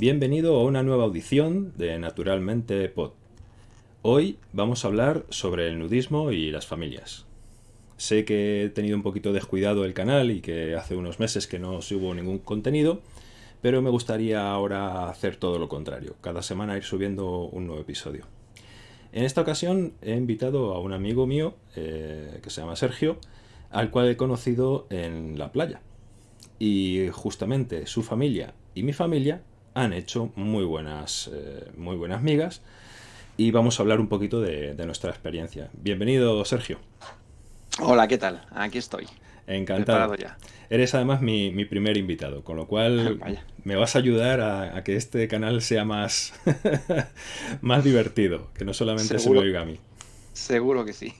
Bienvenido a una nueva audición de Naturalmente Pod. Hoy vamos a hablar sobre el nudismo y las familias. Sé que he tenido un poquito descuidado el canal y que hace unos meses que no subo ningún contenido, pero me gustaría ahora hacer todo lo contrario, cada semana ir subiendo un nuevo episodio. En esta ocasión he invitado a un amigo mío eh, que se llama Sergio, al cual he conocido en la playa. Y justamente su familia y mi familia han hecho muy buenas, eh, muy buenas migas y vamos a hablar un poquito de, nuestra experiencia. Bienvenido, Sergio. Hola, ¿qué tal? Aquí estoy. Encantado. Ya. Eres además mi, primer invitado, con lo cual me vas a ayudar a, que este canal sea más, más divertido, que no solamente se me oiga a mí. Seguro que sí.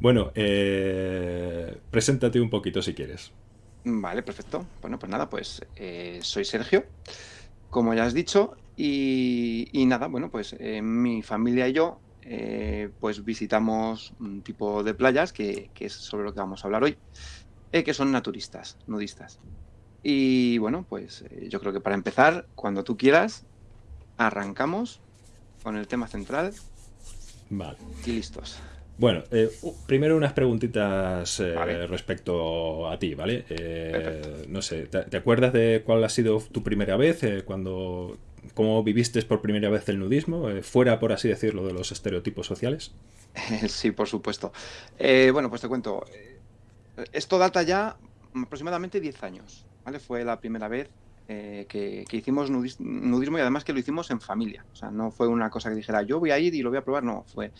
bueno, eh, preséntate un poquito si quieres. Vale, perfecto. Bueno, pues nada, pues eh, soy Sergio, como ya has dicho, y, nada, bueno, pues eh, mi familia y yo eh, pues visitamos un tipo de playas que, es sobre lo que vamos a hablar hoy, que son naturistas, nudistas. Y bueno, pues yo creo que para empezar, cuando tú quieras, arrancamos con el tema central. Vale. Y listos. Bueno, eh, primero unas preguntitas eh, respecto a ti, ¿vale? Eh, no sé, ¿te, acuerdas de cuál ha sido tu primera vez? cuando, ¿Cómo viviste por primera vez el nudismo? fuera, por así decirlo, de los estereotipos sociales. Sí, por supuesto. bueno, pues te cuento. Esto data ya aproximadamente 10 años, ¿vale? Fue la primera vez que, que, hicimos nudismo y además que lo hicimos en familia. O sea, no fue una cosa que dijera yo voy a ir y lo voy a probar, no, fue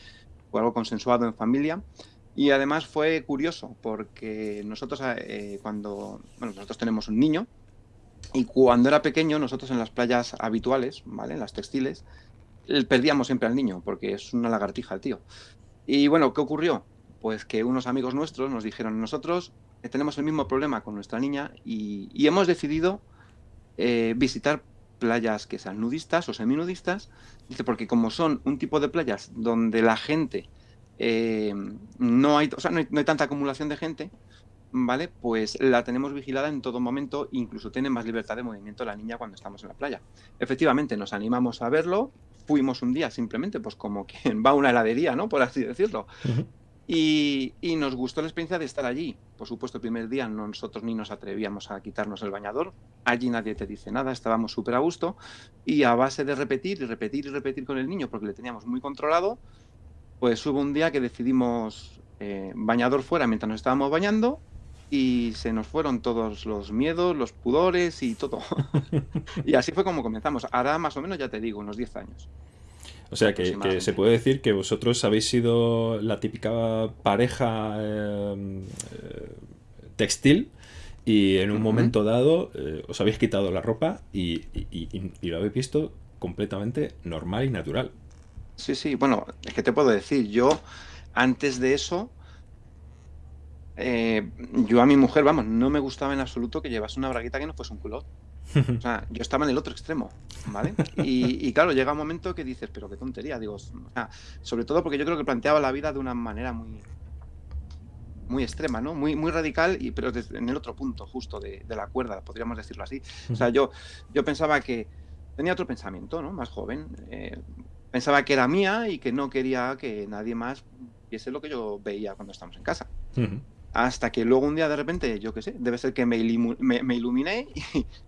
fue algo consensuado en familia. Y además fue curioso porque nosotros eh, cuando, bueno, nosotros tenemos un niño y cuando era pequeño nosotros en las playas habituales, ¿vale? En las textiles, perdíamos siempre al niño porque es una lagartija el tío. Y bueno, ¿qué ocurrió? Pues que unos amigos nuestros nos dijeron, nosotros tenemos el mismo problema con nuestra niña y, hemos decidido eh, visitar playas que sean nudistas o seminudistas, dice, porque como son un tipo de playas donde la gente eh, no, hay, o sea, no hay, tanta acumulación de gente, ¿vale? Pues la tenemos vigilada en todo momento, incluso tiene más libertad de movimiento la niña cuando estamos en la playa. Efectivamente, nos animamos a verlo, fuimos un día simplemente, pues como quien va a una heladería, ¿no? Por así decirlo. Y, nos gustó la experiencia de estar allí. Por supuesto, el primer día nosotros ni nos atrevíamos a quitarnos el bañador. Allí nadie te dice nada, estábamos súper a gusto. Y a base de repetir y repetir y repetir con el niño, porque le teníamos muy controlado, pues hubo un día que decidimos eh, bañador fuera mientras nos estábamos bañando y se nos fueron todos los miedos, los pudores y todo. y así fue como comenzamos. Ahora más o menos, ya te digo, unos 10 años. O sea, que, se puede decir que vosotros habéis sido la típica pareja eh, eh, textil y en un momento dado eh, os habéis quitado la ropa y, lo habéis visto completamente normal y natural. Sí, sí, bueno, es que te puedo decir, yo antes de eso, yo a mi mujer, vamos, no me gustaba en absoluto que llevase una braguita que no fuese un culot. O sea, yo estaba en el otro extremo, ¿vale? Y, claro, llega un momento que dices, pero qué tontería, digo, sobre todo porque yo creo que planteaba la vida de una manera muy muy extrema, ¿no? Muy, muy radical, y, pero en el otro punto justo de, la cuerda, podríamos decirlo así. O sea, yo, yo pensaba que tenía otro pensamiento, ¿no? Más joven. Eh, pensaba que era mía y que no quería que nadie más viese lo que yo veía cuando estamos en casa. Hasta que luego un día de repente, yo qué sé, debe ser que me, iluminé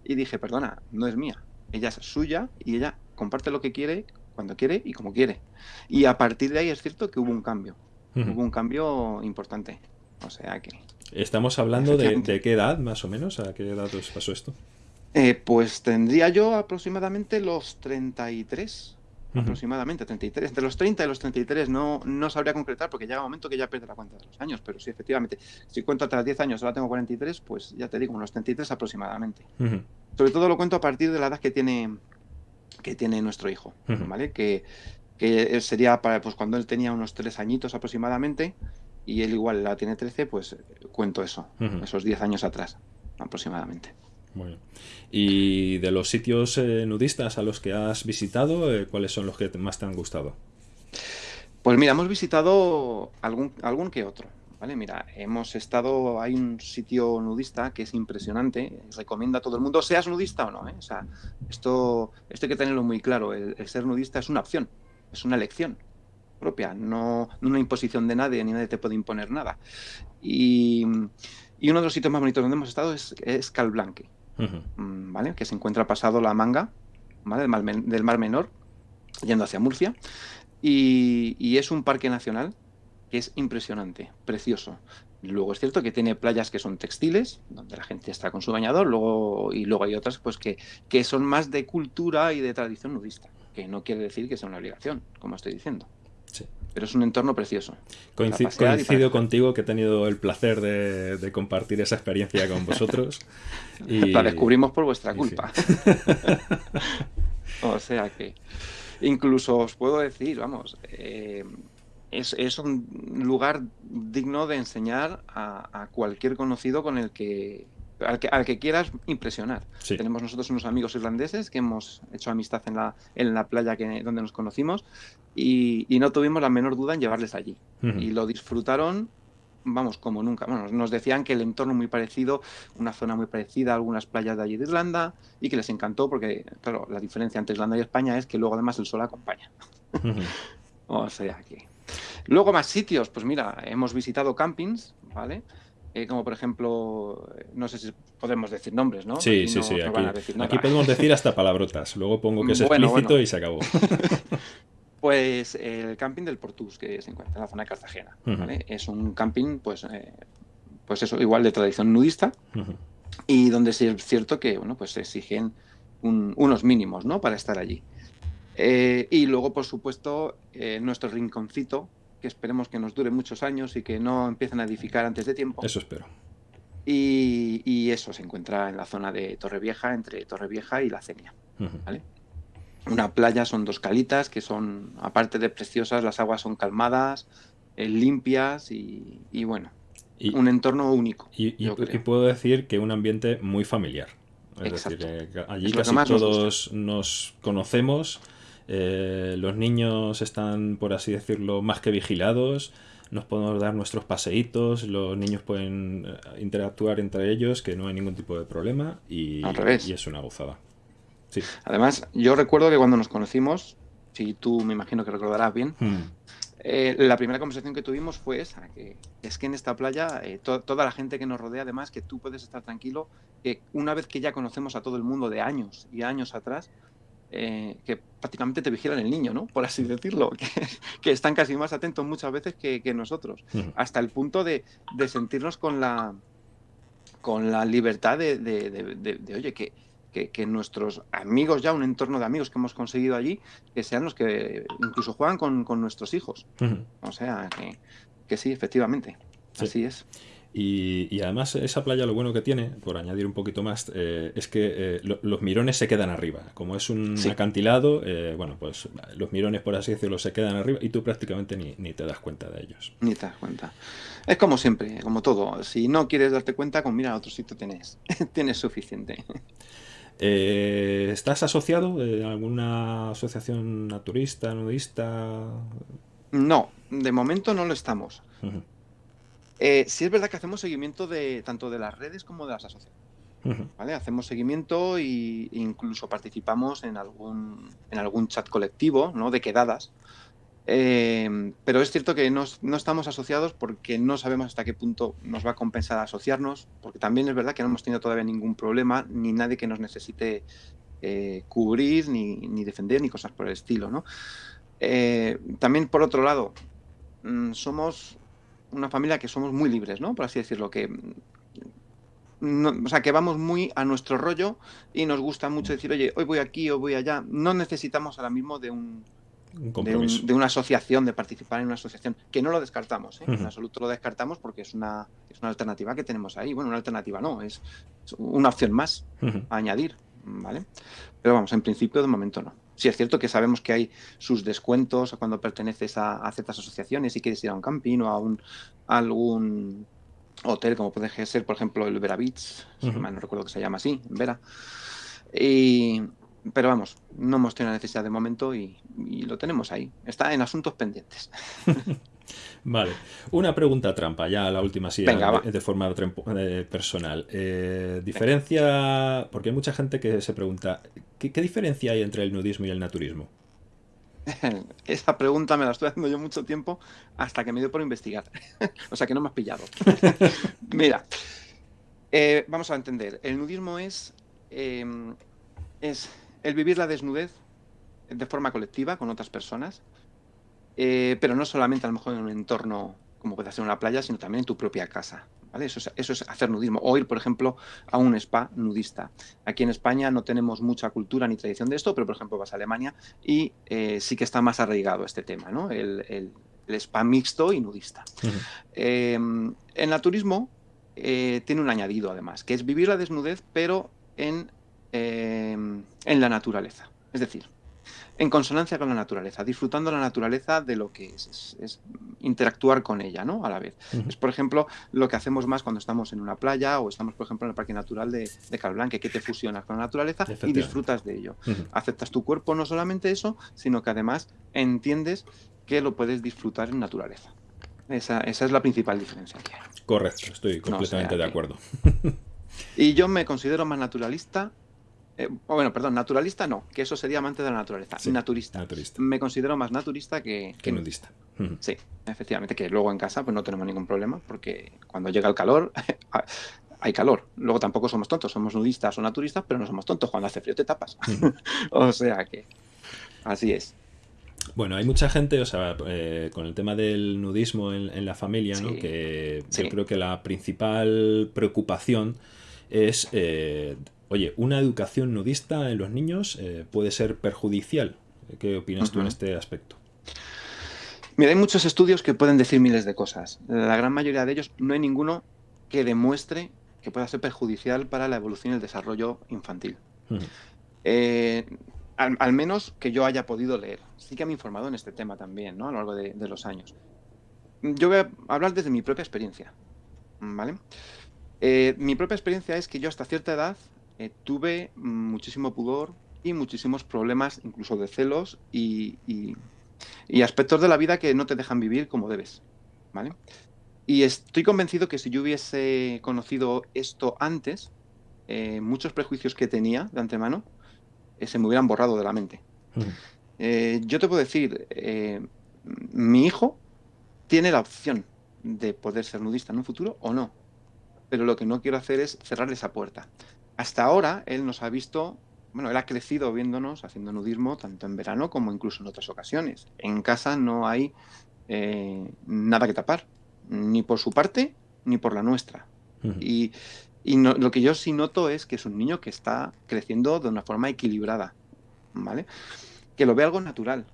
y, dije, perdona, no es mía. Ella es suya y ella comparte lo que quiere, cuando quiere y como quiere. Y a partir de ahí es cierto que hubo un cambio. Hubo un cambio importante. O sea que... ¿Estamos hablando de, qué edad, más o menos? ¿A qué edad os pasó esto? Eh, pues tendría yo aproximadamente los 33 aproximadamente, 33. Entre los 30 y los 33 no, no sabría concretar porque llega un momento que ya pierde la cuenta de los años, pero sí, efectivamente, si cuento hasta 10 años, ahora tengo 43, pues ya te digo, unos 33 aproximadamente. Sobre todo lo cuento a partir de la edad que tiene, que tiene nuestro hijo, ¿vale? Que, que sería para, pues cuando él tenía unos 3 añitos aproximadamente y él igual la tiene 13, pues cuento eso, esos 10 años atrás aproximadamente. Bueno. Y de los sitios eh, nudistas a los que has visitado, eh, ¿cuáles son los que más te han gustado? Pues mira, hemos visitado algún, algún que otro. ¿vale? Mira, hemos estado, hay un sitio nudista que es impresionante, recomienda a todo el mundo, seas nudista o no, ¿eh? O sea, esto, esto hay que tenerlo muy claro, el, ser nudista es una opción, es una elección propia, no, una imposición de nadie, ni nadie te puede imponer nada. Y, uno de los sitios más bonitos donde hemos estado es, es Calblanque, mm, ¿vale? Que se encuentra pasado la manga. Del Mar, Menor, yendo hacia Murcia. Y, y es un parque nacional es impresionante, precioso. Luego es cierto que tiene playas que son textiles, donde la gente está con su bañador, luego, y luego hay otras pues que, que son más de cultura y de tradición nudista, que no quiere decir que sea una obligación, como estoy diciendo. Pero es un entorno precioso. coincido contigo que he tenido el placer de, compartir esa experiencia con vosotros. y... La descubrimos por vuestra culpa. o sea que incluso os puedo decir, vamos, eh, es, un lugar digno de enseñar a, cualquier conocido con el que al, que quieras impresionar. Tenemos nosotros unos amigos irlandeses que hemos hecho amistad en la, en la playa que, donde nos conocimos y, no tuvimos la menor duda en llevarles allí. Y lo disfrutaron, vamos, como nunca. Bueno, nos decían que el entorno muy parecido, una zona muy parecida a algunas playas de allí de Irlanda y que les encantó porque, claro, la diferencia entre Irlanda y España es que luego además el sol acompaña. o sea que... Luego más sitios, pues mira, hemos visitado campings, ¿vale? Eh, como por ejemplo, no sé si podemos decir nombres, ¿no? Sí, sí, sí. Aquí, podemos decir hasta palabrotas. Luego pongo que es explícito y se acabó. pues el camping del Portus, que se encuentra en la zona de Cartagena. ¿vale? Es un camping, pues, eh, pues eso, igual de tradición nudista. Y donde sí es cierto que, bueno, pues se exigen unos mínimos, ¿no? Para estar allí. Eh, y luego, por supuesto, nuestro rinconcito, que esperemos que nos dure muchos años y que no empiecen a edificar antes de tiempo. Eso espero. Y, eso se encuentra en la zona de Torrevieja, entre Torrevieja y La Cenia. Una playa son dos calitas que son, aparte de preciosas, las aguas son calmadas, eh, limpias y, bueno, un entorno único. Y, puedo decir que un ambiente muy familiar. Es decir, allí casi todos nos conocemos eh, los niños están, por así decirlo, más que vigilados. Nos podemos dar nuestros paseitos, los niños pueden eh, interactuar entre ellos, que no hay ningún tipo de problema y, y es una gozada. Sí. Además, yo recuerdo que cuando nos conocimos, si tú me imagino que recordarás bien, hmm. eh, la primera conversación que tuvimos fue esa, que es que en esta playa toda la gente que nos rodea, además, que tú puedes estar tranquilo, que una vez que ya conocemos a todo el mundo de años y años atrás, eh, que prácticamente te vigilan el niño, ¿no? Por así decirlo, que, están casi más atentos muchas veces que, nosotros, hasta el punto de, sentirnos con la, con la libertad de, oye, que, que, nuestros amigos, ya un entorno de amigos que hemos conseguido allí, que sean los que incluso juegan con, nuestros hijos. O sea, que, sí, efectivamente, así es. Y, además esa playa lo bueno que tiene, por añadir un poquito más, eh, es que eh, los mirones se quedan arriba. Como es un acantilado, eh, bueno, pues los mirones, por así decirlo, se quedan arriba y tú prácticamente ni, ni, te das cuenta de ellos. Ni te das cuenta. Es como siempre, como todo. Si no quieres darte cuenta, con mira a otro sitio tienes, tienes suficiente. ¿Estás asociado a alguna asociación naturista, nudista? No, de momento no lo estamos. Eh, sí es verdad que hacemos seguimiento de tanto de las redes como de las asociaciones. ¿vale? Hacemos seguimiento e incluso participamos en algún, en algún chat colectivo ¿no? de quedadas. Eh, pero es cierto que no, estamos asociados porque no sabemos hasta qué punto nos va a compensar asociarnos, porque también es verdad que no hemos tenido todavía ningún problema, ni nadie que nos necesite eh, cubrir, ni, defender, ni cosas por el estilo. ¿no? también, por otro lado, mm, somos una familia que somos muy libres, ¿no? Por así decirlo, que o sea, que vamos muy a nuestro rollo y nos gusta mucho decir, oye, hoy voy aquí o voy allá. No necesitamos ahora mismo de un, de, una asociación, de participar en una asociación, que no lo descartamos, ¿eh? en absoluto lo descartamos porque es una, es una alternativa que tenemos ahí. Bueno, una alternativa no, es, una opción más a añadir, ¿vale? Pero vamos, en principio de momento no. Sí, es cierto que sabemos que hay sus descuentos cuando perteneces a, ciertas asociaciones y quieres ir a un camping o a, un, algún hotel, como puede ser, por ejemplo, el Vera Beach, no recuerdo que se llama así, Vera. pero vamos, no hemos tenido necesidad de momento y, lo tenemos ahí. Está en asuntos pendientes. Vale, una pregunta trampa, ya la última sí, Venga, de, de, forma eh, personal. Eh, diferencia, porque hay mucha gente que se pregunta, ¿qué, ¿qué, diferencia hay entre el nudismo y el naturismo? Esa pregunta me la estoy haciendo yo mucho tiempo hasta que me dio por investigar. o sea que no me has pillado. Mira, eh, vamos a entender, el nudismo es, eh, es el vivir la desnudez de forma colectiva con otras personas, eh, pero no solamente a lo mejor en un entorno como puede ser una playa, sino también en tu propia casa. ¿vale? Eso, es, eso, es, hacer nudismo. O ir, por ejemplo, a un spa nudista. Aquí en España no tenemos mucha cultura ni tradición de esto, pero por ejemplo vas a Alemania y eh, sí que está más arraigado este tema, ¿no? el, el, el spa mixto y nudista. Uh -huh. eh, el naturismo tiene un añadido además, que es vivir la desnudez, pero en, en la naturaleza. Es decir, en consonancia con la naturaleza, disfrutando la naturaleza de lo que es, es, es interactuar con ella, ¿no? A la vez. Uh -huh. Es, por ejemplo, lo que hacemos más cuando estamos en una playa o estamos, por ejemplo, en el Parque Natural de, de Calblanque, que te fusionas con la naturaleza y disfrutas de ello. Uh -huh. Aceptas tu cuerpo, no solamente eso, sino que además entiendes que lo puedes disfrutar en naturaleza. Esa, esa es la principal diferencia que hay. Correcto, estoy completamente no, o sea, de acuerdo. y yo me considero más naturalista eh, bueno, perdón, naturalista no, que eso sería amante de la naturaleza. Sí, naturista. naturista. Me considero más naturista que, que nudista. Sí, efectivamente, que luego en casa pues no tenemos ningún problema, porque cuando llega el calor hay calor. Luego tampoco somos tontos, somos nudistas o naturistas, pero no somos tontos. Cuando hace frío te tapas. o sea que así es. Bueno, hay mucha gente, o sea, eh, con el tema del nudismo en, en la familia, ¿no? Que sí. yo creo que la principal preocupación es eh, Oye, ¿una educación nudista en los niños eh, puede ser perjudicial? ¿Qué opinas uh -huh. tú en este aspecto? Mira, hay muchos estudios que pueden decir miles de cosas. La gran mayoría de ellos no hay ninguno que demuestre que pueda ser perjudicial para la evolución y el desarrollo infantil. Uh -huh. eh, al, al, menos que yo haya podido leer. Sí que me he informado en este tema también, ¿no? A lo largo de, de los años. Yo voy a hablar desde mi propia experiencia, ¿vale? Eh, mi propia experiencia es que yo hasta cierta edad eh, tuve muchísimo pudor y muchísimos problemas, incluso de celos y, y, y, aspectos de la vida que no te dejan vivir como debes. ¿vale? Y estoy convencido que si yo hubiese conocido esto antes, eh, muchos prejuicios que tenía de antemano eh, se me hubieran borrado de la mente. Mm. yo te puedo decir, mi hijo tiene la opción de poder ser nudista en un futuro o no. Pero lo que no quiero hacer es cerrar esa puerta hasta ahora él nos ha visto, bueno, él ha crecido viéndonos haciendo nudismo tanto en verano como incluso en otras ocasiones. En casa no hay eh, nada que tapar, ni por su parte ni por la nuestra. Uh -huh. Y, y no, lo que yo sí noto es que es un niño que está creciendo de una forma equilibrada, ¿vale? Que lo ve algo natural,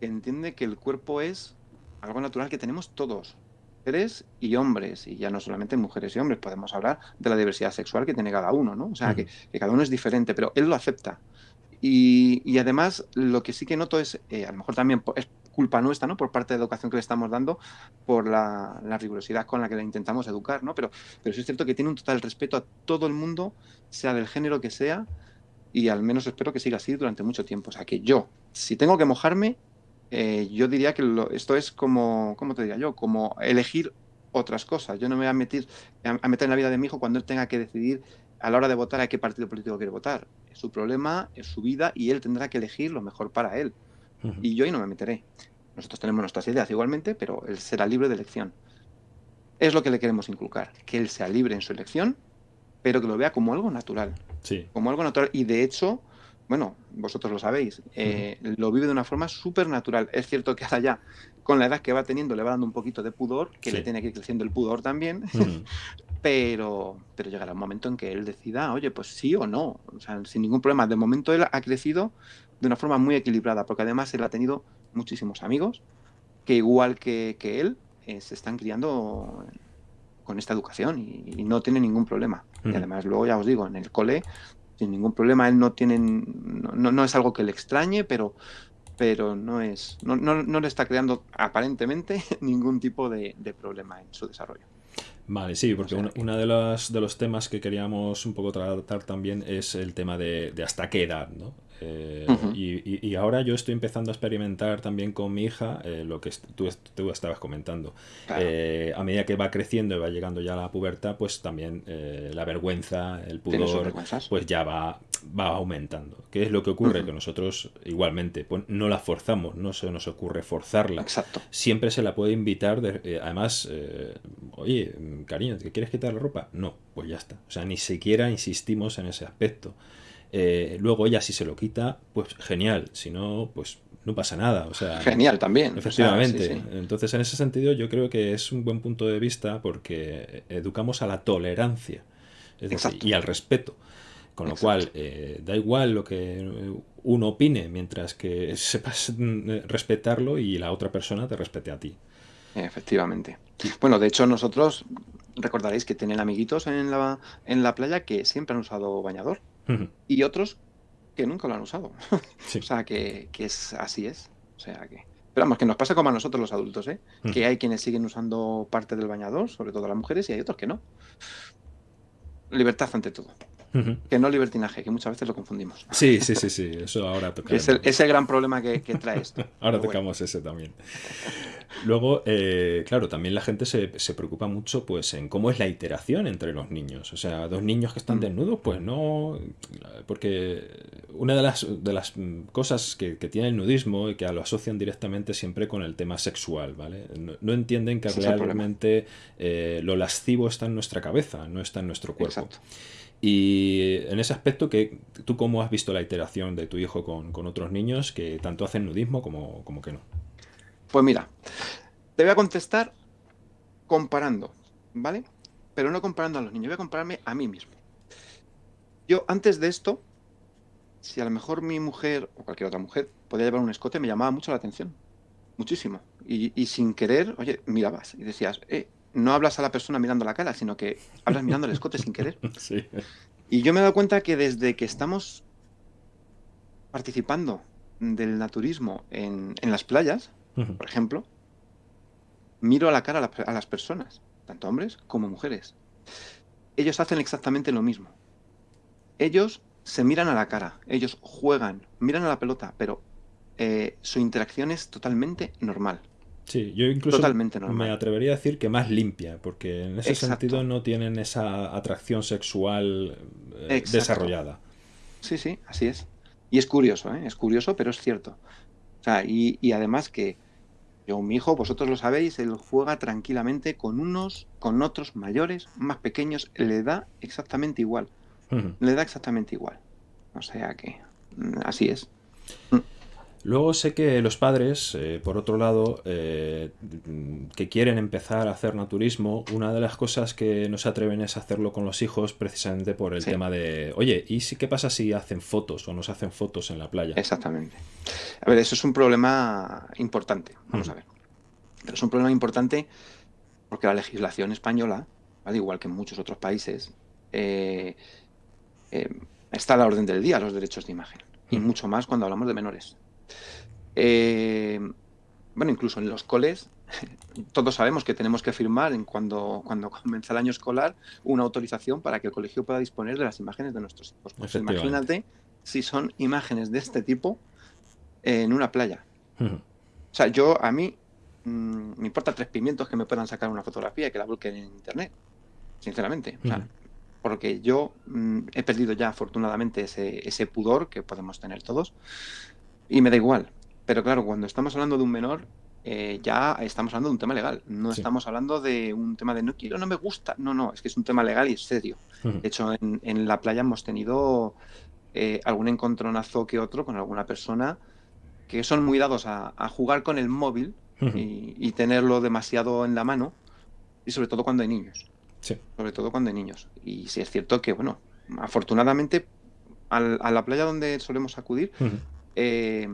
que entiende que el cuerpo es algo natural que tenemos todos, mujeres y hombres, y ya no solamente mujeres y hombres, podemos hablar de la diversidad sexual que tiene cada uno, ¿no? O sea, uh -huh. que, que, cada uno es diferente, pero él lo acepta. Y, y además, lo que sí que noto es, eh, a lo mejor también es culpa nuestra, ¿no? Por parte de la educación que le estamos dando, por la, la, rigurosidad con la que le intentamos educar, ¿no? Pero, pero sí es cierto que tiene un total respeto a todo el mundo, sea del género que sea, y al menos espero que siga así durante mucho tiempo. O sea, que yo, si tengo que mojarme, eh, yo diría que lo, esto es como, ¿cómo te diría yo? Como elegir otras cosas. Yo no me voy a meter, a meter en la vida de mi hijo cuando él tenga que decidir a la hora de votar a qué partido político quiere votar. Es su problema, es su vida y él tendrá que elegir lo mejor para él. Uh -huh. Y yo ahí no me meteré. Nosotros tenemos nuestras ideas igualmente, pero él será libre de elección. Es lo que le queremos inculcar, que él sea libre en su elección, pero que lo vea como algo natural. Sí. Como algo natural. Y de hecho, bueno, vosotros lo sabéis, eh, uh -huh. lo vive de una forma súper natural. Es cierto que ahora ya, con la edad que va teniendo, le va dando un poquito de pudor, que sí. le tiene que ir creciendo el pudor también, uh -huh. pero, pero llegará un momento en que él decida, oye, pues sí o no, o sea, sin ningún problema. De momento él ha crecido de una forma muy equilibrada, porque además él ha tenido muchísimos amigos que igual que, que él, eh, se están criando con esta educación y, y no tiene ningún problema. Uh -huh. Y además luego ya os digo, en el cole sin ningún problema. Él no tiene, no, no es algo que le extrañe, pero, pero no es, no, no, no le está creando aparentemente ningún tipo de, de, problema en su desarrollo. Vale, sí, porque uno de los, de los temas que queríamos un poco tratar también es el tema de, de hasta qué edad, ¿no? Eh, y, ahora yo estoy empezando a experimentar también con mi hija eh, lo que tú, tú, estabas comentando. Eh, a medida que va creciendo y va llegando ya a la pubertad, pues también la vergüenza, el pudor, pues ya va, va aumentando. ¿Qué es lo que ocurre? Que nosotros igualmente pues, no la forzamos, no se nos ocurre forzarla. Exacto. Siempre se la puede invitar, además, oye, cariño, ¿te quieres quitar la ropa? No, pues ya está. O sea, ni siquiera insistimos en ese aspecto. Eh, luego ella si se lo quita, pues genial, si no, pues no pasa nada. O sea, genial también. Efectivamente. Entonces, en ese sentido, yo creo que es un buen punto de vista porque educamos a la tolerancia y al respeto. Con lo cual, eh, da igual lo que uno opine, mientras que sepas mm, respetarlo y la otra persona te respete a ti. Efectivamente. Bueno, de hecho, nosotros recordaréis que tienen amiguitos en la, en la playa que siempre han usado bañador y otros que nunca lo han usado. o sea, que, es así es. O sea, que... Pero vamos, que nos pasa como a nosotros los adultos, ¿eh? Que hay quienes siguen usando parte del bañador, sobre todo las mujeres, y hay otros que no. Libertad ante todo. Que no libertinaje, que muchas veces lo confundimos. Sí, sí, sí, sí, eso ahora toca. Es el, gran problema que, trae esto. ahora tocamos ese también. Luego, eh, claro, también la gente se, preocupa mucho pues en cómo es la iteración entre los niños. O sea, dos niños que están mm. desnudos, pues no. Porque una de las, de las cosas que, tiene el nudismo y que lo asocian directamente siempre con el tema sexual, ¿vale? No, entienden que realmente eh, lo lascivo está en nuestra cabeza, no está en nuestro cuerpo. Y en ese aspecto, que ¿tú cómo has visto la iteración de tu hijo con, otros niños que tanto hacen nudismo como, como que no? Pues mira, te voy a contestar comparando, ¿vale? Pero no comparando a los niños, voy a compararme a mí mismo. Yo antes de esto, si a lo mejor mi mujer o cualquier otra mujer podía llevar un escote, me llamaba mucho la atención. Muchísimo. Y, sin querer, oye, mirabas y decías, eh, no hablas a la persona mirando la cara, sino que hablas mirando el escote sin querer. Sí. Y yo me he dado cuenta que desde que estamos participando del naturismo en las playas, por ejemplo, miro a la cara a, las personas, tanto hombres como mujeres. Ellos hacen exactamente lo mismo. Ellos se miran a la cara, ellos juegan, miran a la pelota, pero eh, su interacción es totalmente normal. Sí, yo incluso me atrevería a decir que más limpia, porque en ese sentido no tienen esa atracción sexual eh, desarrollada. Sí, sí, así es. Y es curioso, ¿eh? es curioso, pero es cierto. O sea, y, además que yo, mi hijo, vosotros lo sabéis, él juega tranquilamente con unos, con otros mayores, más pequeños, le da exactamente igual. Le da exactamente igual. O sea que mm, así es. Mm. Luego sé que los padres, eh, por otro lado, eh, que quieren empezar a hacer naturismo, una de las cosas que no se atreven es hacerlo con los hijos precisamente por el tema de, oye, ¿y si, qué pasa si hacen fotos o nos hacen fotos en la playa? Exactamente. A ver, eso es un problema importante, vamos a ver. Pero es un problema importante porque la legislación española, al igual que en muchos otros países, eh, está a la orden del día los derechos de imagen. Y mucho más cuando hablamos de menores. Eh, bueno, incluso en los coles, todos sabemos que tenemos que firmar en cuando, cuando comienza el año escolar una autorización para que el colegio pueda disponer de las imágenes de nuestros hijos. Pues imagínate si son imágenes de este tipo en una playa. O sea, yo a mí mm, me importa tres pimientos que me puedan sacar una fotografía y que la busquen en internet, sinceramente. porque yo mm, he perdido ya afortunadamente ese, ese pudor que podemos tener todos y me da igual. Pero claro, cuando estamos hablando de un menor, eh, ya estamos hablando de un tema legal. No estamos hablando de un tema de no quiero, no me gusta. No, no, es que es un tema legal y es serio. De hecho, en, la playa hemos tenido eh, algún encontronazo que otro con alguna persona que son muy dados a, jugar con el móvil y, tenerlo demasiado en la mano. Y sobre todo cuando hay niños. Sobre todo cuando hay niños. Y sí es cierto que, bueno, afortunadamente a la playa donde solemos acudir, eh,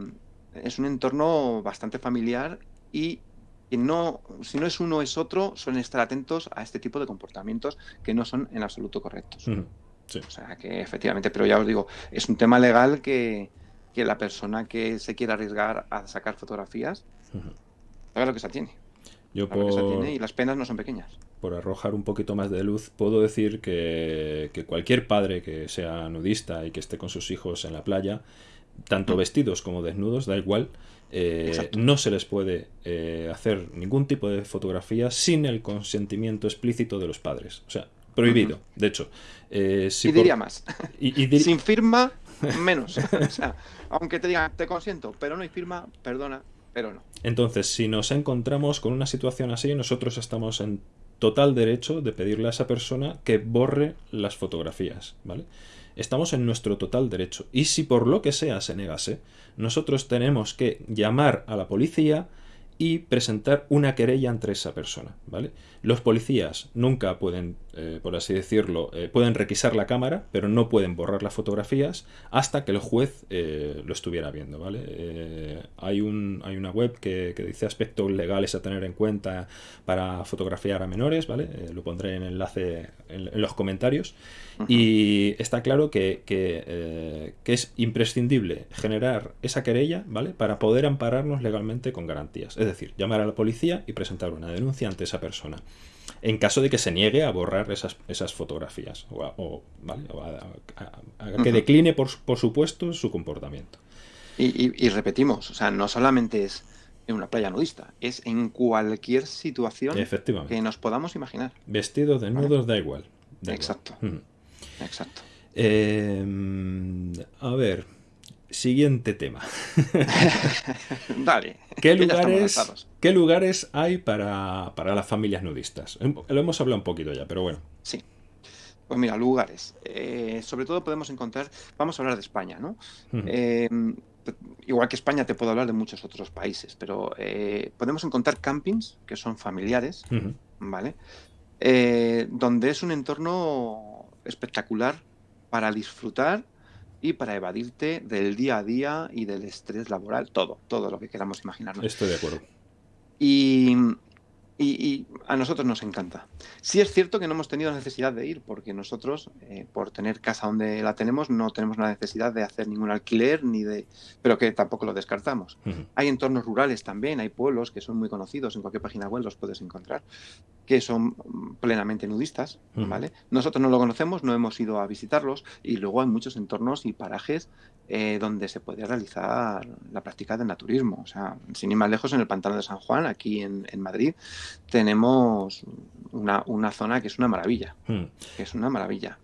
es un entorno bastante familiar y no, si no es uno es otro, suelen estar atentos a este tipo de comportamientos que no son en absoluto correctos. O sea que efectivamente, pero ya os digo, es un tema legal que, la persona que se quiera arriesgar a sacar fotografías, haga lo que se tiene. Yo y las penas no son pequeñas. Por arrojar un poquito más de luz, puedo decir que, que cualquier padre que sea nudista y que esté con sus hijos en la playa, tanto vestidos como desnudos, da igual, eh, no se les puede eh, hacer ningún tipo de fotografía sin el consentimiento explícito de los padres. O sea, prohibido. De hecho, eh, si y diría más. Sin firma, menos. o sea, aunque te digan, te consiento, pero no hay firma, perdona, pero no. Entonces, si nos encontramos con una situación así, nosotros estamos en total derecho de pedirle a esa persona que borre las fotografías, ¿vale? Estamos en nuestro total derecho. Y si por lo que sea se negase, nosotros tenemos que llamar a la policía y presentar una querella entre esa persona, ¿vale? Los policías nunca pueden, eh, por así decirlo, eh, pueden requisar la cámara, pero no pueden borrar las fotografías hasta que el juez eh, lo estuviera viendo, ¿vale? hay, un, hay una web que, dice aspectos legales a tener en cuenta para fotografiar a menores, ¿vale? lo pondré en enlace en, los comentarios. Y está claro que, que, que es imprescindible generar esa querella, ¿vale? Para poder ampararnos legalmente con garantías decir, llamar a la policía y presentar una denuncia ante esa persona. En caso de que se niegue a borrar esas, esas fotografías o, a, que decline, por, supuesto, su comportamiento. Y, repetimos, o sea, no solamente es en una playa nudista, es en cualquier situación que nos podamos imaginar. Vestidos, desnudos, da igual. Exacto. Exacto. Em, a ver, Siguiente tema. Dale. ¿Qué lugares, ¿Qué lugares hay para, las familias nudistas? Lo hemos hablado un poquito ya, pero bueno. Sí. Pues mira, lugares. Eh, sobre todo podemos encontrar, vamos a hablar de España, ¿no? Eh, igual que España te puedo hablar de muchos otros países, pero eh, podemos encontrar campings que son familiares, ¿vale? donde es un entorno espectacular para disfrutar y para evadirte del día a día y del estrés laboral, todo, todo lo que queramos imaginarnos. Estoy de acuerdo. Y y, a nosotros nos encanta. Sí es cierto que no hemos tenido necesidad de ir, porque nosotros, eh, por tener casa donde la tenemos, no tenemos la necesidad de hacer ningún alquiler, ni de, pero que tampoco lo descartamos. Hay entornos rurales también, hay pueblos que son muy conocidos, en cualquier página web los puedes encontrar, que son plenamente nudistas, ¿vale? Nosotros no lo conocemos, no hemos ido a visitarlos, y luego hay muchos entornos y parajes eh, donde se puede realizar la práctica del naturismo. O sea, sin ir más lejos, en el pantano de San Juan, aquí en, Madrid, tenemos una, zona que es una maravilla. Hmm. Que es una maravilla.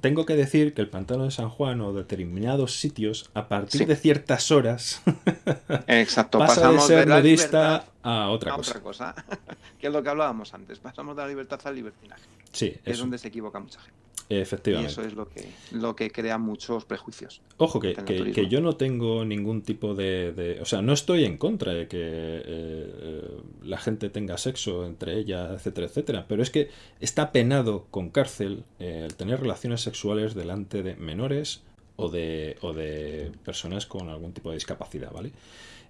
Tengo que decir que el pantano de San Juan o determinados sitios, a partir de ciertas horas, Exacto, pasamos de ser nudista a otra cosa. Otra cosa. que es lo que hablábamos antes. Pasamos de la libertad al libertinaje. Sí, es donde se equivoca mucha gente. Efectivamente. Y eso es lo que, lo que crea muchos prejuicios. Ojo, que, que, yo no tengo ningún tipo de, O sea, no estoy en contra de que eh, eh, la gente tenga sexo entre ellas, etcétera, etcétera. Pero es que está penado con cárcel eh, el tener relaciones sexuales delante de menores o de, o de personas con algún tipo de discapacidad, ¿vale?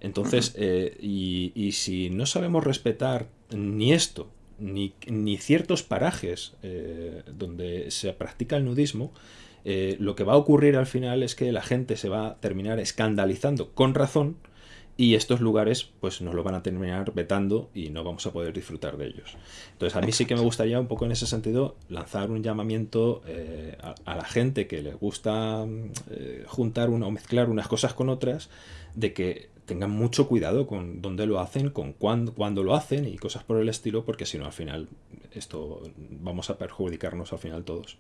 Entonces, y, y si no sabemos respetar ni esto, ni, ciertos parajes eh, donde se practica el nudismo, eh, lo que va a ocurrir al final es que la gente se va a terminar escandalizando con razón y estos lugares pues nos lo van a terminar vetando y no vamos a poder disfrutar de ellos. Entonces a mí sí que me gustaría un poco en ese sentido lanzar un llamamiento eh, a, la gente que le gusta juntar una, o mezclar unas cosas con otras de que tengan mucho cuidado con dónde lo hacen, con cuándo, cuándo lo hacen y cosas por el estilo, porque si no, al final, esto vamos a perjudicarnos al final todos.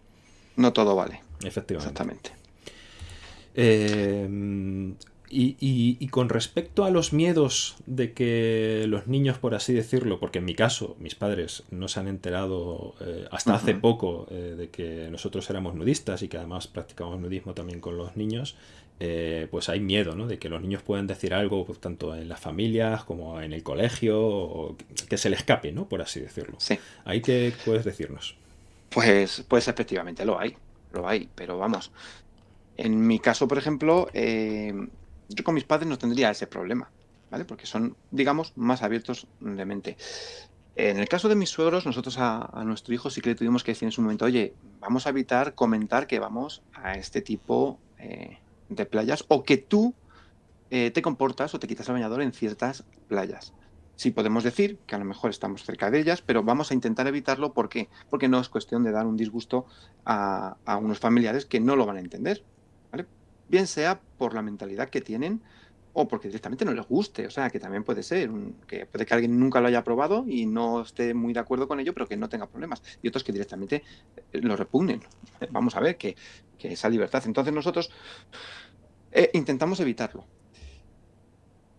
No todo vale. Efectivamente. Exactamente. Eh, y, con respecto a los miedos de que los niños, por así decirlo, porque en mi caso mis padres no se han enterado eh, hasta hace poco eh, de que nosotros éramos nudistas y que además practicamos nudismo también con los niños, eh, pues hay miedo ¿no? de que los niños puedan decir algo pues, tanto en las familias como en el colegio, o que se le escape, ¿no? por así decirlo. Sí. ¿Ahí qué puedes decirnos? Pues, pues efectivamente lo hay, lo hay, pero vamos. En mi caso, por ejemplo, yo con mis padres no tendría ese problema, ¿vale? Porque son, digamos, más abiertos de mente. En el caso de mis suegros, nosotros a, nuestro hijo sí que le tuvimos que decir en su momento, oye, vamos a evitar comentar que vamos a este tipo eh, de playas o que tú eh, te comportas o te quitas el bañador en ciertas playas. Sí podemos decir que a lo mejor estamos cerca de ellas, pero vamos a intentar evitarlo. ¿Por qué? Porque no es cuestión de dar un disgusto a, a unos familiares que no lo van a entender. bien sea por la mentalidad que tienen o porque directamente no les guste, o sea, que también puede ser, que puede que alguien nunca lo haya probado y no esté muy de acuerdo con ello, pero que no tenga problemas, y otros que directamente eh, lo repugnen. Vamos a ver que, esa libertad. Entonces nosotros eh, intentamos evitarlo.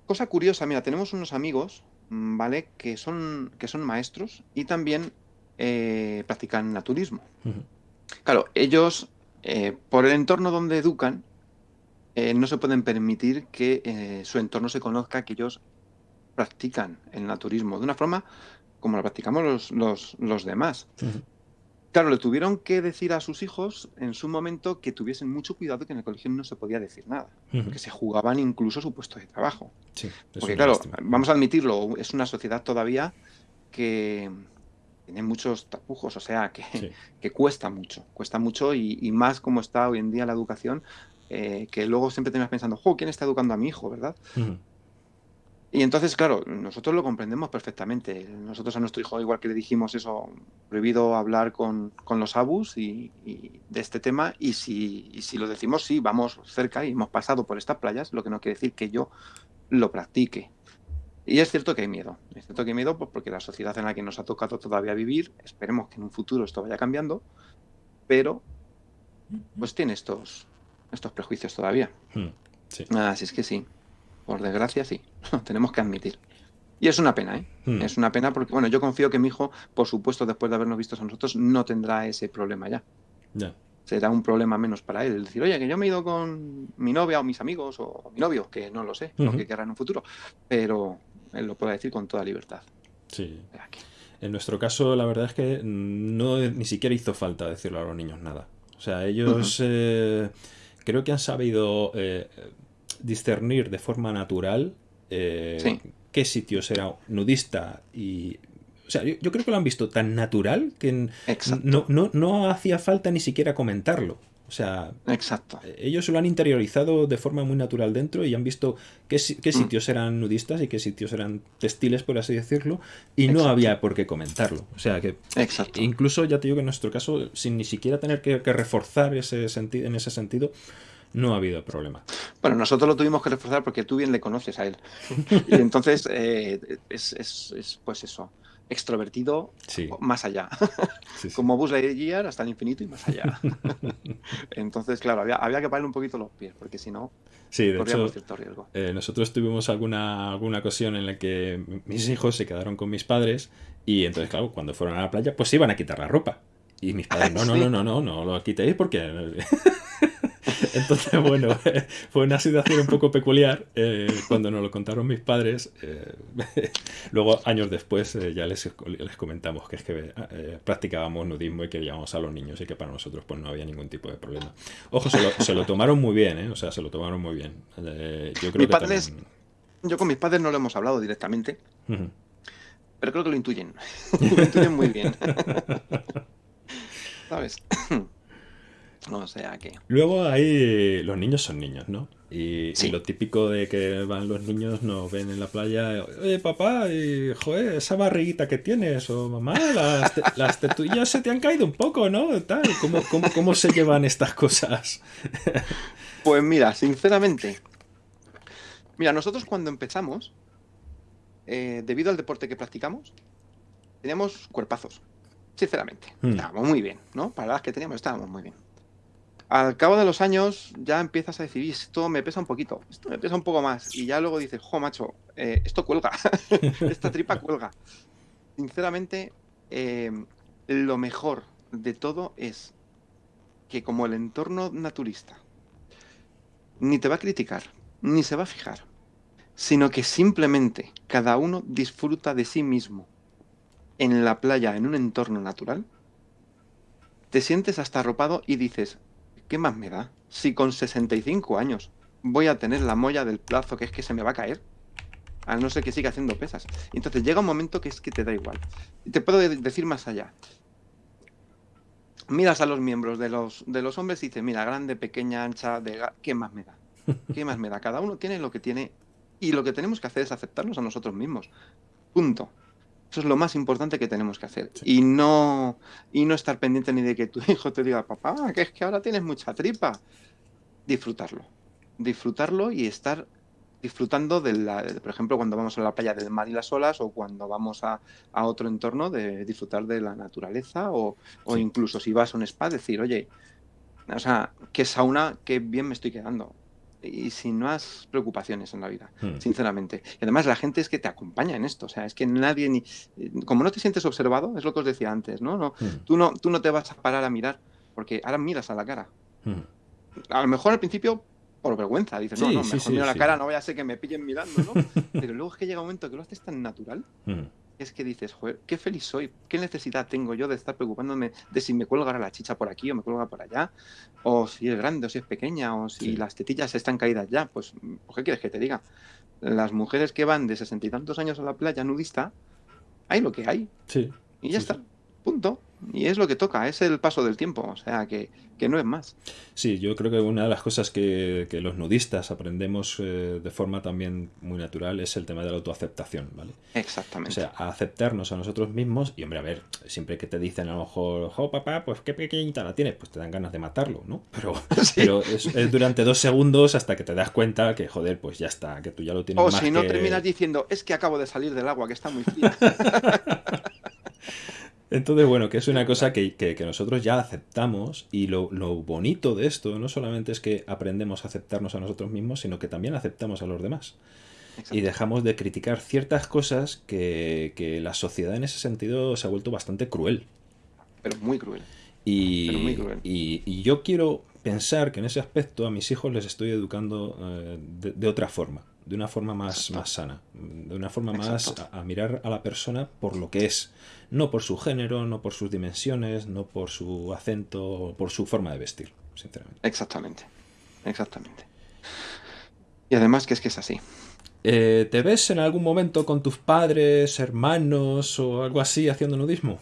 Cosa curiosa, mira, tenemos unos amigos, mm, ¿vale? Que son, que son maestros y también eh, practican naturismo. Claro, ellos, por el entorno donde educan, eh, no se pueden permitir que eh, su entorno se conozca que ellos practican el naturismo de una forma como lo practicamos los, los, demás. Claro, le tuvieron que decir a sus hijos en su momento que tuviesen mucho cuidado que en el colegio no se podía decir nada, que se jugaban incluso su puesto de trabajo. porque claro, vamos a admitirlo, es una sociedad todavía que tiene muchos tapujos, o sea, que, que cuesta mucho, cuesta mucho y, y, más como está hoy en día la educación, eh, que luego siempre terminas pensando, ¿quién está educando a mi hijo, verdad? Y entonces, claro, nosotros lo comprendemos perfectamente. Nosotros a nuestro hijo, igual que le dijimos eso, prohibido hablar con, los abus y, de este tema, y si, si lo decimos, sí, vamos cerca y hemos pasado por estas playas, lo que no quiere decir que yo lo practique. Y es cierto que hay miedo. Es cierto que hay miedo pues, porque la sociedad en la que nos ha tocado todavía vivir, esperemos que en un futuro esto vaya cambiando, pero pues tiene estos, estos prejuicios todavía. Hmm, Así es que sí, por desgracia sí, tenemos que admitir. Y es una pena, ¿eh? Hmm. Es una pena porque, bueno, yo confío que mi hijo, por supuesto, después de habernos visto a nosotros, no tendrá ese problema ya. Ya. Será un problema menos para él. decir, oye, que yo me he ido con mi novia o mis amigos o mi novio, que no lo sé, lo que querrá en un futuro. Pero él lo puede decir con toda libertad. Sí. En nuestro caso, la verdad es que no ni siquiera hizo falta decirle a los niños nada. O sea, ellos creo que han sabido eh, discernir de forma natural eh, qué sitios era nudista y... O sea, yo, creo que lo han visto tan natural que no, no, hacía falta ni siquiera comentarlo. O sea, Exacto. Eh, ellos lo han interiorizado de forma muy natural dentro y han visto qué, qué mm. sitios eran nudistas y qué sitios eran textiles, por así decirlo, y no había por qué comentarlo. O sea que Exacto. incluso ya te digo que en nuestro caso, sin ni siquiera tener que, reforzar ese sentido, en ese sentido, no ha habido problema. Bueno, nosotros lo tuvimos que reforzar porque tú bien le conoces a él. y entonces eh, es, es, pues eso extrovertido más allá. Como Buzz Lightyear hasta el infinito y más allá. Entonces, claro, había, había, que ponerle un poquito los pies, porque si no, sí, de hecho, cierto riesgo. Eh, nosotros tuvimos alguna, alguna ocasión en la que mis hijos se quedaron con mis padres y entonces, claro, cuando fueron a la playa, pues iban a quitar la ropa. Y mis padres, no, no, no, no, no, no lo quitéis porque entonces, bueno, fue una situación un poco peculiar eh, cuando nos lo contaron mis padres. Eh, luego, años después, eh, ya les, les, comentamos que es que practicábamos nudismo y que llevábamos a los niños y que para nosotros pues no había ningún tipo de problema. Ojo, se lo, tomaron muy bien, ¿eh? O sea, se lo tomaron muy bien. yo creo que Yo con mis padres no lo hemos hablado directamente, pero creo que lo intuyen. lo intuyen muy bien. ¿Sabes? O sea que. Luego hay. Los niños son niños, ¿no? Y, lo típico de que van los niños, nos ven en la playa. Oye, papá, y, joder, esa barriguita que tienes, o mamá, las, las tetuillas se te han caído un poco, ¿no? Tal, ¿cómo, cómo, se llevan estas cosas? pues mira, sinceramente. Mira, nosotros cuando empezamos, eh, debido al deporte que practicamos, teníamos cuerpazos. Sinceramente. Hmm. Estábamos muy bien, ¿no? Para las que teníamos, estábamos muy bien al cabo de los años ya empiezas a decir, esto me pesa un poquito, esto me pesa un poco más. Y ya luego dices, jo, macho, eh, esto cuelga, esta tripa cuelga. Sinceramente, em, lo mejor de todo es que como el entorno naturista ni te va a criticar, ni se va a fijar, sino que simplemente cada uno disfruta de sí mismo en la playa, en un entorno natural, te sientes hasta arropado y dices, ¿qué más me da? Si con 65 años voy a tener la molla del plazo que es que se me va a caer, a no ser que siga haciendo pesas. Entonces llega un momento que es que te da igual. Y te puedo decir más allá. Miras a los miembros de los, de los hombres y dices, mira, grande, pequeña, ancha, de... ¿qué más me da? ¿Qué más me da? Cada uno tiene lo que tiene y lo que tenemos que hacer es aceptarnos a nosotros mismos. Punto. Eso es lo más importante que tenemos que hacer. Y, no, y no estar pendiente ni de que tu hijo te diga, papá, que es que ahora tienes mucha tripa. disfrutarlo. Disfrutarlo y estar disfrutando de la, por ejemplo, cuando vamos a la playa del mar y las olas o cuando vamos a, otro entorno, de disfrutar de la naturaleza o, incluso si vas a un spa, decir, oye, o sea, qué sauna, qué bien me estoy quedando. Y sin más preocupaciones en la vida, hmm. sinceramente. Y además la gente es que te acompaña en esto. O sea, es que nadie ni. Como no te sientes observado, es lo que os decía antes, ¿no? no, hmm. tú, no tú no te vas a parar a mirar, porque ahora miras a la cara. Hmm. A lo mejor al principio por vergüenza. Dices, no, no, mejor miro la cara, no voy a ser que me pillen mirando, ¿no? Pero luego es que llega un momento que lo haces tan natural, es que dices, joder, qué feliz soy, qué necesidad tengo yo de estar preocupándome de si me cuelga la chicha por aquí o me cuelga por allá, o si es grande o si es pequeña, o si las tetillas están caídas ya. Pues, ¿qué quieres que te diga? Las mujeres que van de sesenta y tantos años a la playa nudista, hay lo que hay. Sí. Y ya está. Punto. Y es lo que toca, es el paso del tiempo, o sea, que, no es más. Sí, yo creo que una de las cosas que, los nudistas aprendemos eh, de forma también muy natural es el tema de la autoaceptación, ¿vale? Exactamente. O sea, aceptarnos a nosotros mismos y, hombre, a ver, siempre que te dicen a lo mejor, oh, papá, pues qué pequeñita la tienes, pues te dan ganas de matarlo, ¿no? Pero, pero es, durante dos segundos hasta que te das cuenta que, joder, pues ya está, que tú ya lo tienes O si no terminas diciendo, es que acabo de salir del agua, que está muy fría. Entonces, bueno, que es una cosa que, nosotros ya aceptamos y lo, bonito de esto no solamente es que aprendemos a aceptarnos a nosotros mismos, sino que también aceptamos a los demás. Y dejamos de criticar ciertas cosas que, la sociedad en ese sentido se ha vuelto bastante cruel. Pero muy cruel. Y, y, yo quiero pensar que en ese aspecto a mis hijos les estoy educando eh, de, otra forma, de una forma más, más sana, de una forma más a, mirar a la persona por lo que es, no por su género, no por sus dimensiones, no por su acento, por su forma de vestir, sinceramente. Exactamente, exactamente. Y además que es que es así. Eh, ¿Te ves en algún momento con tus padres, hermanos o algo así haciendo nudismo?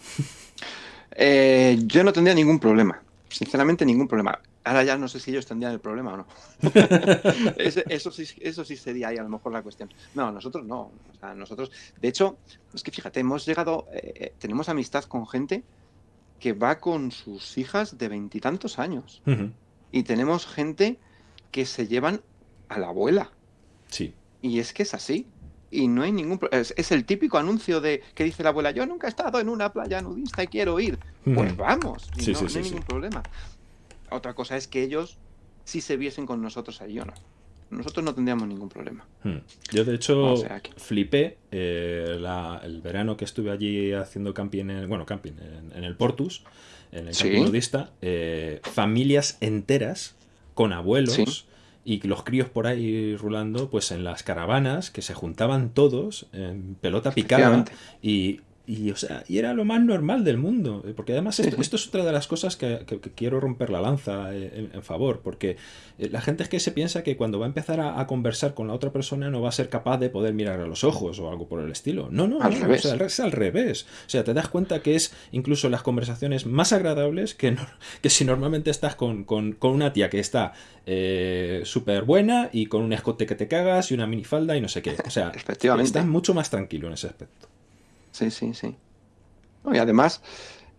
Eh, yo no tendría ningún problema. Sinceramente, ningún problema. Ahora ya no sé si ellos tendrían el problema o no. eso, sí, eso sí sería ahí a lo mejor la cuestión. No, nosotros no. O sea, nosotros, de hecho, es que fíjate, hemos llegado, eh, eh, tenemos amistad con gente que va con sus hijas de veintitantos años. Y tenemos gente que se llevan a la abuela. Sí. Y es que es así. Y no hay ningún es, es el típico anuncio de que dice la abuela, yo nunca he estado en una playa nudista y quiero ir. Pues vamos, no, hay ningún problema. Otra cosa es que ellos sí se viesen con nosotros ahí o no. Nosotros no tendríamos ningún problema. Hmm. Yo, de hecho, flipé eh, el verano que estuve allí haciendo camping, en, bueno, camping en, el Portus, en el camping nudista, eh, familias enteras con abuelos y los críos por ahí rulando, pues en las caravanas, que se juntaban todos en pelota picada y y, o sea, y era lo más normal del mundo. Eh, porque además esto, es otra de las cosas que, quiero romper la lanza eh, en, favor. Porque eh, la gente es que se piensa que cuando va a empezar a, conversar con la otra persona no va a ser capaz de poder mirar a los ojos o algo por el estilo. No, no, al revés. es al revés. O sea, te das cuenta que es incluso las conversaciones más agradables que, que si normalmente estás con, una tía que está súper buena y con un escote que te cagas y una minifalda y no sé qué. O sea, estás mucho más tranquilo en ese aspecto. Sí, sí, sí. y además,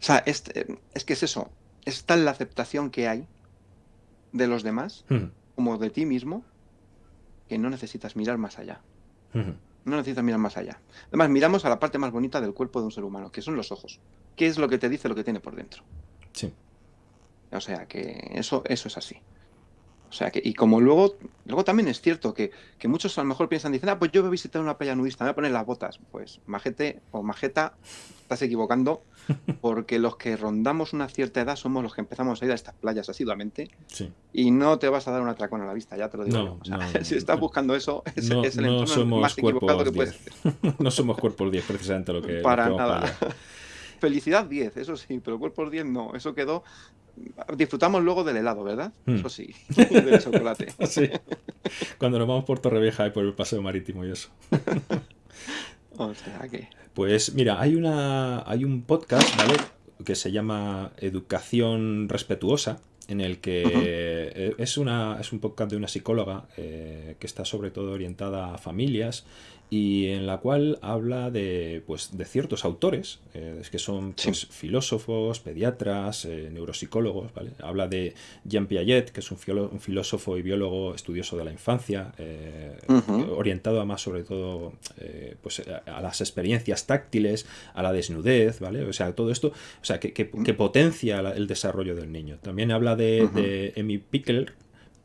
o sea, es, es, que es eso, es tal la aceptación que hay de los demás como de ti mismo que no necesitas mirar más allá. No necesitas mirar más allá. Además, miramos a la parte más bonita del cuerpo de un ser humano, que son los ojos. ¿Qué es lo que te dice lo que tiene por dentro? Sí. O sea, que eso, eso es así. O sea, que, y como luego, luego también es cierto que, muchos a lo mejor piensan, dicen, ah, pues yo voy a visitar una playa nudista, me voy a poner las botas. Pues, majete o majeta, estás equivocando, porque los que rondamos una cierta edad somos los que empezamos a ir a estas playas asiduamente. Y no te vas a dar un atracón a la vista, ya te lo digo. si estás buscando eso, es, el entorno más equivocado que puedes no somos cuerpos 10, precisamente lo que. Para nada. Felicidad 10, eso sí, pero cuerpos 10 no. Eso quedó Disfrutamos luego del helado, ¿verdad? Hmm. Eso sí, del chocolate. sí. Cuando nos vamos por Torrevieja y por el paseo marítimo y eso. o sea que... Pues mira, hay una hay un podcast, ¿vale? Que se llama Educación Respetuosa, en el que eh, es, una, es un podcast de una psicóloga eh, que está sobre todo orientada a familias y en la cual habla de, pues, de ciertos autores, eh, que son pues, filósofos, pediatras, eh, neuropsicólogos. ¿vale? Habla de Jean Piaget, que es un, filósofo y biólogo estudioso de la infancia, eh, orientado a más sobre todo pues, a, las experiencias táctiles, a la desnudez, ¿vale? O sea, todo esto o sea, que, que, potencia el desarrollo del niño. También habla de, de Emi Pickler,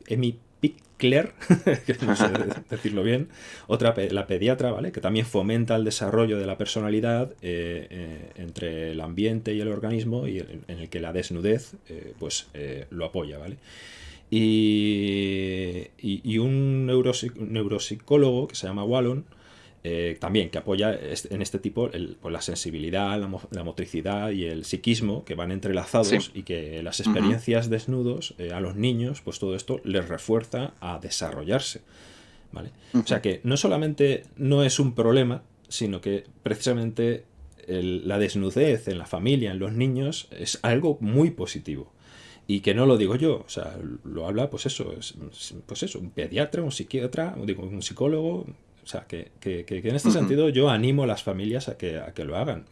Emi Pickler, que no sé decirlo bien, otra, la pediatra, ¿vale? Que también fomenta el desarrollo de la personalidad eh, eh, entre el ambiente y el organismo y en, el que la desnudez, eh, pues, lo apoya, ¿vale? Y, y, un neuropsicólogo que se llama Wallon, eh, también que apoya en este tipo pues la sensibilidad, la, motricidad y el psiquismo que van entrelazados y que las experiencias desnudos eh, a los niños, pues todo esto les refuerza a desarrollarse. ¿vale? O sea que no solamente no es un problema, sino que precisamente la desnudez en la familia, en los niños, es algo muy positivo y que no lo digo yo, o sea, lo habla, pues eso, es, pues eso, un pediatra, un psiquiatra, digo, un psicólogo, o sea, que, en este sentido yo animo a las familias a que, a que lo hagan.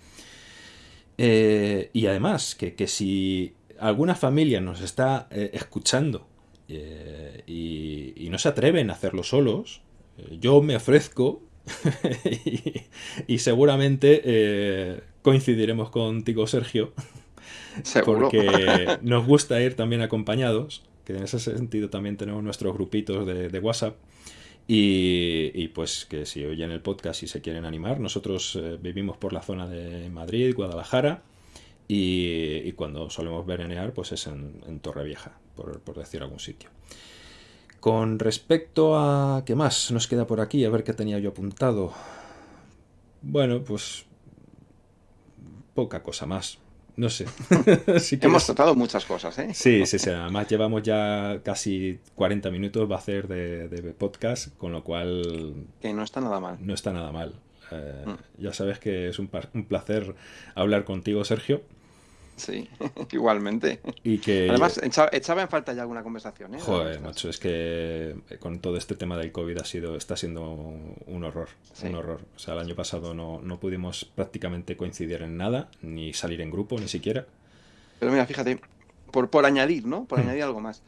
Eh, y además, que, si alguna familia nos está eh, escuchando eh, y, no se atreven a hacerlo solos, yo me ofrezco y, seguramente coincidiremos contigo, Sergio, porque nos gusta ir también acompañados, que en ese sentido también tenemos nuestros grupitos de WhatsApp y, pues que si oyen el podcast y se quieren animar, nosotros eh, vivimos por la zona de Madrid, Guadalajara, y, cuando solemos verenear, pues es en, Torrevieja, por, por, decir algún sitio. Con respecto a... ¿Qué más nos queda por aquí? A ver qué tenía yo apuntado. Bueno, pues... Poca cosa más. No sé. Hemos tratado muchas cosas, ¿eh? Sí, sí, sí. Además llevamos ya casi 40 minutos, va a ser de, podcast, con lo cual... Que no está nada mal. No está nada mal. Eh, mm. Ya sabes que es un, un placer hablar contigo, Sergio. Sí, igualmente. Y que... Además, echaba, en falta ya alguna conversación, ¿eh? Joder, macho, es que con todo este tema del COVID ha sido, está siendo un horror, un horror. O sea, el año pasado no, no pudimos prácticamente coincidir en nada, ni salir en grupo, ni siquiera. Pero mira, fíjate, por, por añadir, ¿no? Por hmm. añadir algo más.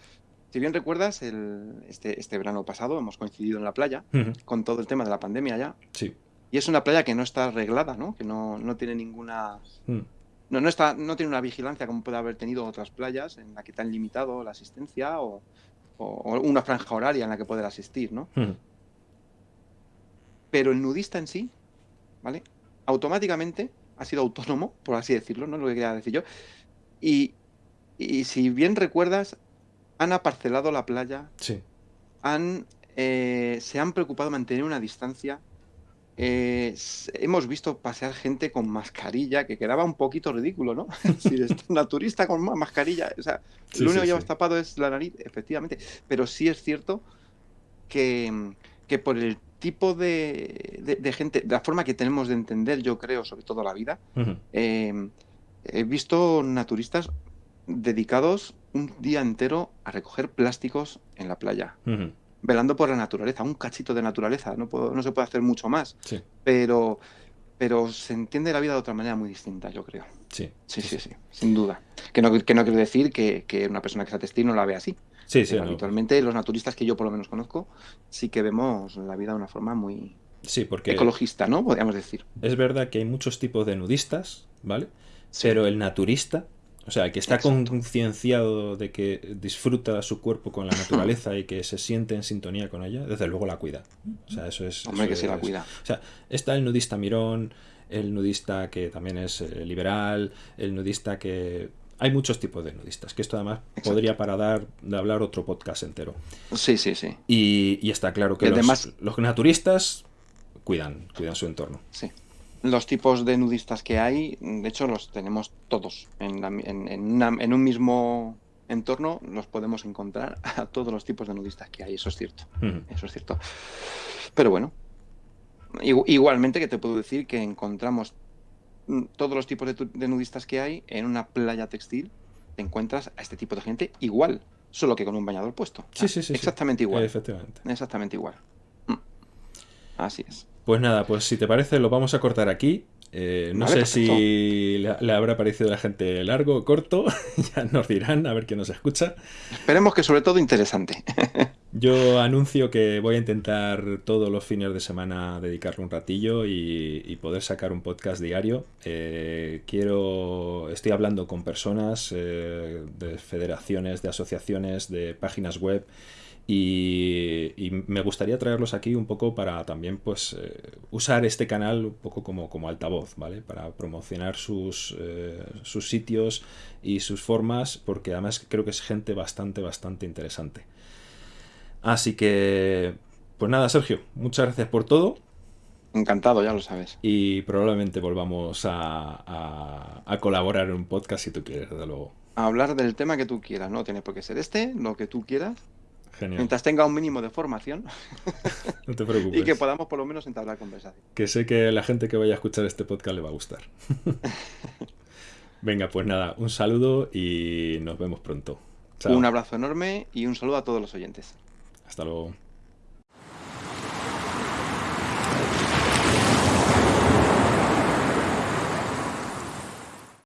Si bien recuerdas, el, este, este verano pasado hemos coincidido en la playa con todo el tema de la pandemia ya. Sí. Y es una playa que no está arreglada, ¿no? Que no, no tiene ninguna... Hmm no, no, está, no tiene una vigilancia como puede haber tenido otras playas en la que te han limitado la asistencia o, una franja horaria en la que poder asistir, ¿no? Hmm. Pero el nudista en sí, ¿vale? Automáticamente ha sido autónomo, por así decirlo, ¿no? Lo que quería decir yo. Y, si bien recuerdas, han aparcelado la playa. Sí. Han, eh, se han preocupado de mantener una distancia eh, hemos visto pasear gente con mascarilla, que quedaba un poquito ridículo, ¿no? si naturista con mascarilla, o sea, lo único que llevas tapado es la nariz, efectivamente. Pero sí es cierto que, que por el tipo de, gente, de la forma que tenemos de entender, yo creo, sobre todo la vida, eh, he visto naturistas dedicados un día entero a recoger plásticos en la playa velando por la naturaleza, un cachito de naturaleza, no, no se puede hacer mucho más, pero, pero se entiende la vida de otra manera muy distinta, yo creo. Sí, sí, sí, sí, sin duda. Que no, que no quiere decir que, que, una persona que sea textil no la ve así. Sí, sí. Habitualmente los naturistas que yo por lo menos conozco sí que vemos la vida de una forma muy sí, porque ecologista, ¿no? Podríamos decir. Es verdad que hay muchos tipos de nudistas, ¿vale? Pero el naturista o sea, que está concienciado de que disfruta su cuerpo con la naturaleza y que se siente en sintonía con ella, desde luego la cuida. O sea, eso es. Hombre, que sí la cuida. O sea, está el nudista mirón, el nudista que también es eh, liberal, el nudista que. Hay muchos tipos de nudistas, que esto además podría para dar de hablar otro podcast entero. Sí, sí, sí. Y, está claro que los, los naturistas cuidan, cuidan su entorno. Sí los tipos de nudistas que hay, de hecho, los tenemos todos. En, en, un mismo entorno los podemos encontrar a todos los tipos de nudistas que hay, eso es cierto. Eso es cierto. Pero bueno, igualmente que te puedo decir que encontramos todos los tipos de, nudistas que hay en una playa textil, te encuentras a este tipo de gente igual, solo que con un bañador puesto. Sí, sí, sí. Exactamente igual. Efectivamente. Exactamente igual. Mm. Así es. Pues nada, pues si te parece lo vamos a cortar aquí. Eh, no sé si le, habrá parecido a la gente largo o corto, ya nos dirán, a ver quién nos escucha. Esperemos que sobre todo interesante. Yo anuncio que voy a intentar todos los fines de semana dedicarle un ratillo y, poder sacar un podcast diario. Eh, quiero, estoy hablando con personas eh, de federaciones, de asociaciones, de páginas web y, me gustaría traerlos aquí un poco para también pues eh, usar este canal un poco como, como altavoz, ¿vale? Para promocionar sus, eh, sus sitios y sus formas, porque además creo que es gente bastante, bastante interesante. Así que, pues nada, Sergio, muchas gracias por todo. Encantado, ya lo sabes. Y probablemente volvamos a, a, colaborar en un podcast si tú quieres, desde luego. A hablar del tema que tú quieras, no tiene por qué ser este, lo que tú quieras. Mientras tenga un mínimo de formación. no te preocupes. Y que podamos por lo menos entablar conversación. Que sé que la gente que vaya a escuchar este podcast le va a gustar. Venga, pues nada, un saludo y nos vemos pronto. Un abrazo enorme y un saludo a todos los oyentes. Hasta luego.